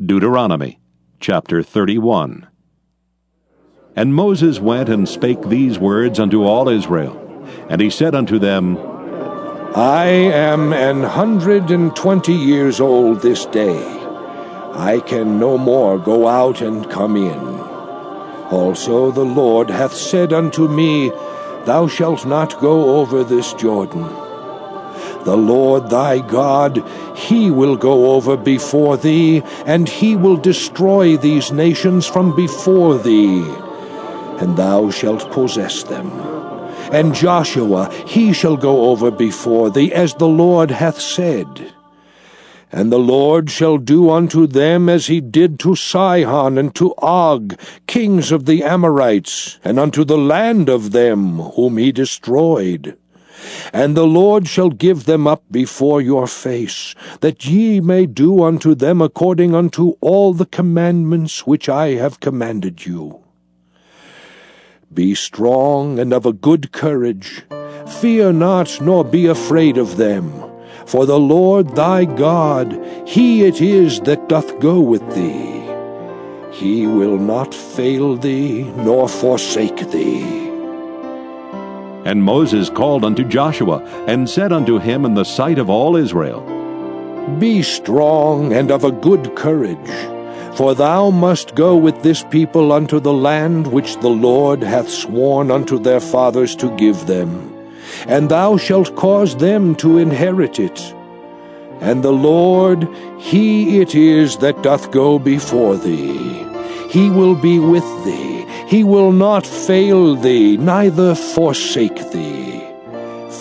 Deuteronomy chapter 31. And Moses went and spake these words unto all Israel. And he said unto them, I am an hundred and twenty years old this day. I can no more go out and come in. Also the Lord hath said unto me, Thou shalt not go over this Jordan. The Lord thy God, he will go over before thee, and he will destroy these nations from before thee, and thou shalt possess them. And Joshua, he shall go over before thee, as the Lord hath said. And the Lord shall do unto them as he did to Sihon and to Og, kings of the Amorites, and unto the land of them whom he destroyed. And the Lord shall give them up before your face, that ye may do unto them according unto all the commandments which I have commanded you. Be strong and of a good courage. Fear not, nor be afraid of them. For the Lord thy God, he it is that doth go with thee. He will not fail thee, nor forsake thee. And Moses called unto Joshua, and said unto him in the sight of all Israel, Be strong and of a good courage, for thou must go with this people unto the land which the Lord hath sworn unto their fathers to give them, and thou shalt cause them to inherit it. And the Lord, He it is that doth go before thee. He will be with thee he will not fail thee, neither forsake thee.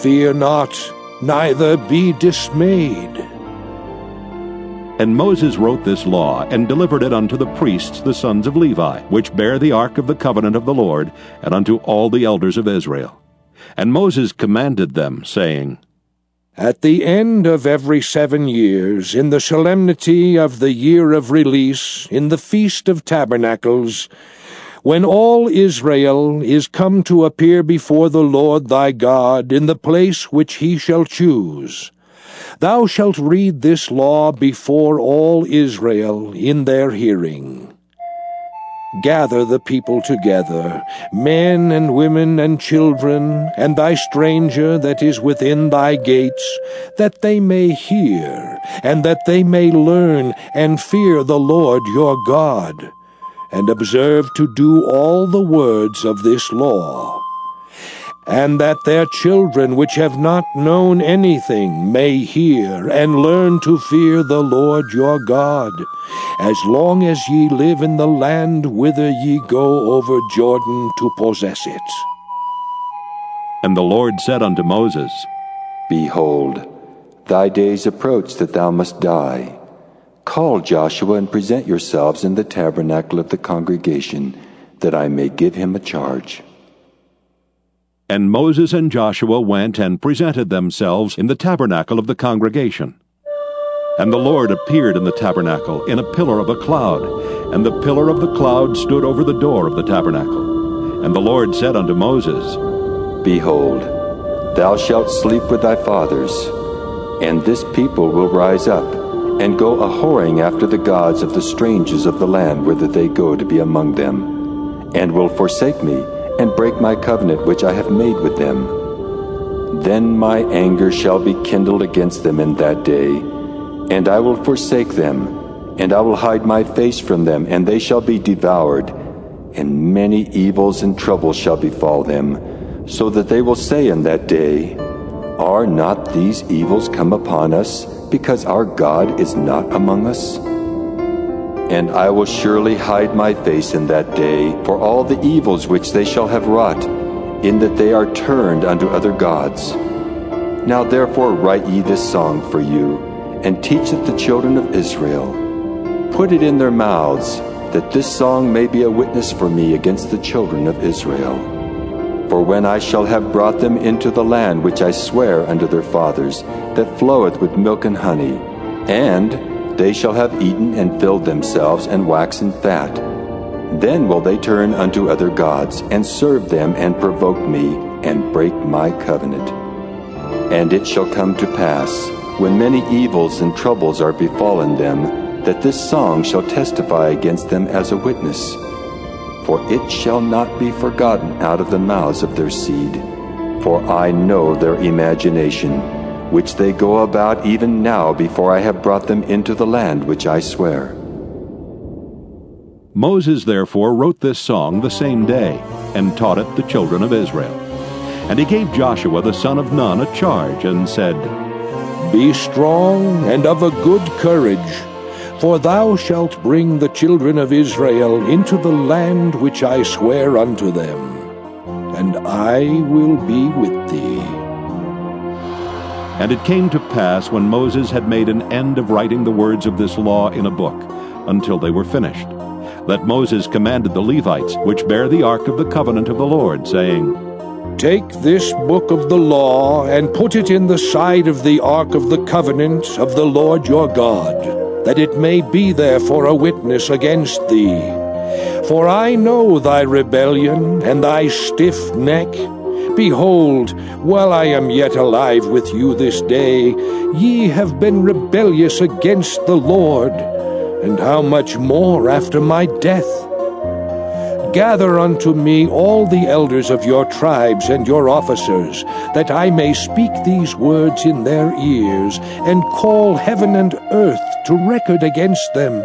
Fear not, neither be dismayed. And Moses wrote this law, and delivered it unto the priests, the sons of Levi, which bear the ark of the covenant of the Lord, and unto all the elders of Israel. And Moses commanded them, saying, At the end of every seven years, in the solemnity of the year of release, in the feast of tabernacles, when all Israel is come to appear before the Lord thy God in the place which he shall choose, thou shalt read this law before all Israel in their hearing. Gather the people together, men and women and children, and thy stranger that is within thy gates, that they may hear, and that they may learn, and fear the Lord your God and observe to do all the words of this law, and that their children which have not known anything may hear and learn to fear the Lord your God, as long as ye live in the land whither ye go over Jordan to possess it. And the Lord said unto Moses, Behold, thy days approach that thou must die. Call Joshua and present yourselves in the tabernacle of the congregation, that I may give him a charge. And Moses and Joshua went and presented themselves in the tabernacle of the congregation. And the Lord appeared in the tabernacle in a pillar of a cloud, and the pillar of the cloud stood over the door of the tabernacle. And the Lord said unto Moses, Behold, thou shalt sleep with thy fathers, and this people will rise up and go a whoring after the gods of the strangers of the land whither they go to be among them, and will forsake me, and break my covenant which I have made with them. Then my anger shall be kindled against them in that day, and I will forsake them, and I will hide my face from them, and they shall be devoured, and many evils and troubles shall befall them, so that they will say in that day, Are not these evils come upon us? because our God is not among us? And I will surely hide my face in that day for all the evils which they shall have wrought, in that they are turned unto other gods. Now therefore write ye this song for you, and teach it the children of Israel. Put it in their mouths, that this song may be a witness for me against the children of Israel. For when I shall have brought them into the land which I swear unto their fathers, that floweth with milk and honey, and they shall have eaten and filled themselves and waxen fat, then will they turn unto other gods, and serve them, and provoke me, and break my covenant. And it shall come to pass, when many evils and troubles are befallen them, that this song shall testify against them as a witness. For it shall not be forgotten out of the mouths of their seed. For I know their imagination, which they go about even now before I have brought them into the land which I swear. Moses therefore wrote this song the same day, and taught it the children of Israel. And he gave Joshua the son of Nun a charge, and said, Be strong and of a good courage, for thou shalt bring the children of Israel into the land which I swear unto them, and I will be with thee. And it came to pass when Moses had made an end of writing the words of this law in a book, until they were finished that Moses commanded the Levites, which bear the ark of the covenant of the Lord, saying, Take this book of the law and put it in the side of the ark of the covenant of the Lord your God, that it may be there for a witness against thee. For I know thy rebellion and thy stiff neck. Behold, while I am yet alive with you this day, ye have been rebellious against the Lord and how much more after my death? Gather unto me all the elders of your tribes and your officers, that I may speak these words in their ears, and call heaven and earth to record against them.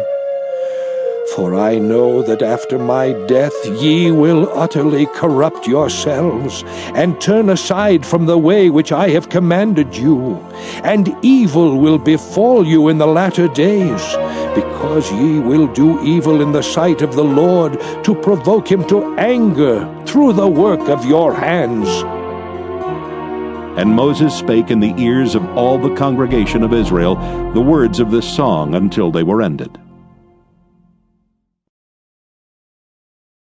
For I know that after my death ye will utterly corrupt yourselves, and turn aside from the way which I have commanded you, and evil will befall you in the latter days because ye will do evil in the sight of the Lord, to provoke him to anger through the work of your hands. And Moses spake in the ears of all the congregation of Israel the words of this song until they were ended.